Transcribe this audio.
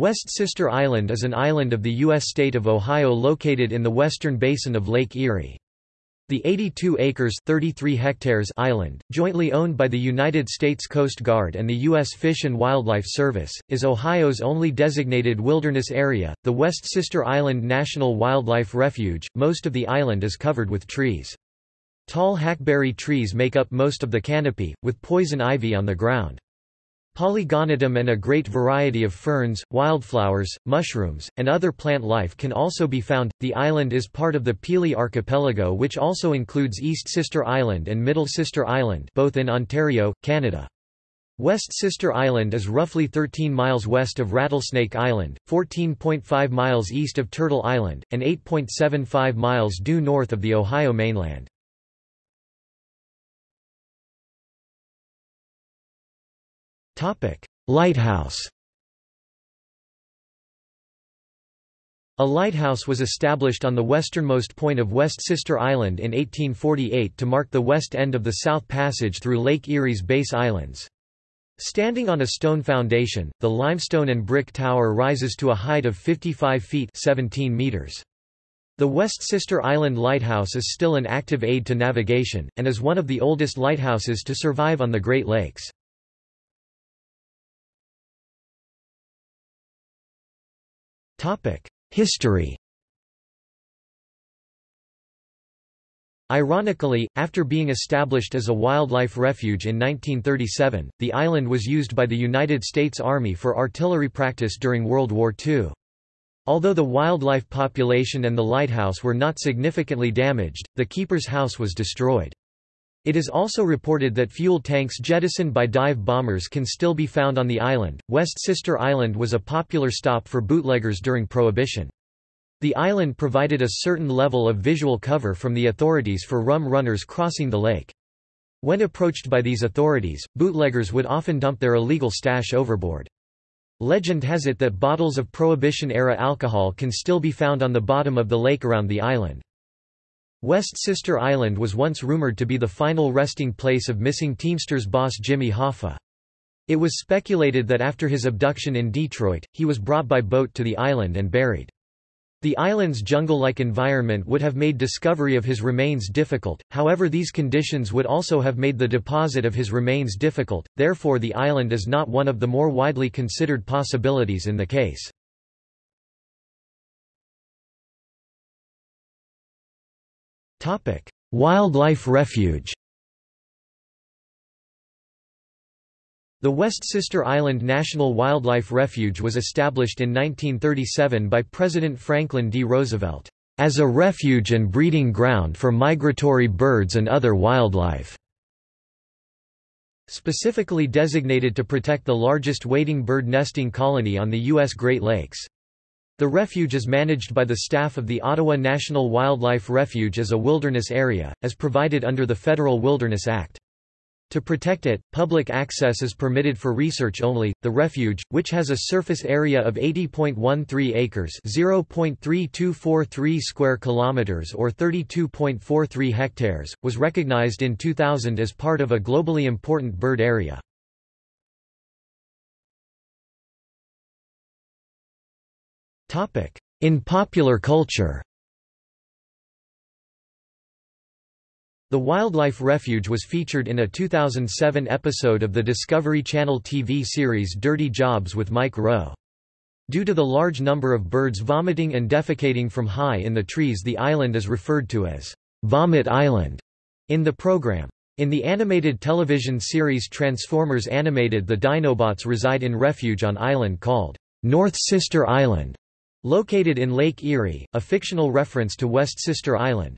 West Sister Island is an island of the U.S. state of Ohio located in the western basin of Lake Erie. The 82 acres 33 hectares island, jointly owned by the United States Coast Guard and the U.S. Fish and Wildlife Service, is Ohio's only designated wilderness area. The West Sister Island National Wildlife Refuge, most of the island is covered with trees. Tall hackberry trees make up most of the canopy, with poison ivy on the ground. Polygonatum and a great variety of ferns, wildflowers, mushrooms, and other plant life can also be found. The island is part of the Pelee Archipelago, which also includes East Sister Island and Middle Sister Island, both in Ontario, Canada. West Sister Island is roughly 13 miles west of Rattlesnake Island, 14.5 miles east of Turtle Island, and 8.75 miles due north of the Ohio mainland. Lighthouse A lighthouse was established on the westernmost point of West Sister Island in 1848 to mark the west end of the South Passage through Lake Erie's Bass Islands. Standing on a stone foundation, the limestone and brick tower rises to a height of 55 feet 17 meters. The West Sister Island Lighthouse is still an active aid to navigation, and is one of the oldest lighthouses to survive on the Great Lakes. History Ironically, after being established as a wildlife refuge in 1937, the island was used by the United States Army for artillery practice during World War II. Although the wildlife population and the lighthouse were not significantly damaged, the keeper's house was destroyed. It is also reported that fuel tanks jettisoned by dive bombers can still be found on the island. West Sister Island was a popular stop for bootleggers during Prohibition. The island provided a certain level of visual cover from the authorities for rum runners crossing the lake. When approached by these authorities, bootleggers would often dump their illegal stash overboard. Legend has it that bottles of Prohibition-era alcohol can still be found on the bottom of the lake around the island. West Sister Island was once rumored to be the final resting place of missing Teamsters boss Jimmy Hoffa. It was speculated that after his abduction in Detroit, he was brought by boat to the island and buried. The island's jungle-like environment would have made discovery of his remains difficult, however these conditions would also have made the deposit of his remains difficult, therefore the island is not one of the more widely considered possibilities in the case. Wildlife refuge The West Sister Island National Wildlife Refuge was established in 1937 by President Franklin D. Roosevelt, "...as a refuge and breeding ground for migratory birds and other wildlife." Specifically designated to protect the largest wading bird nesting colony on the U.S. Great Lakes. The refuge is managed by the staff of the Ottawa National Wildlife Refuge as a wilderness area, as provided under the Federal Wilderness Act. To protect it, public access is permitted for research only. The refuge, which has a surface area of 80.13 acres, 0.3243 square kilometers or 32.43 hectares, was recognized in 2000 as part of a globally important bird area. In popular culture The Wildlife Refuge was featured in a 2007 episode of the Discovery Channel TV series Dirty Jobs with Mike Rowe. Due to the large number of birds vomiting and defecating from high in the trees the island is referred to as Vomit Island in the program. In the animated television series Transformers Animated the Dinobots reside in refuge on island called North Sister Island. Located in Lake Erie, a fictional reference to West Sister Island.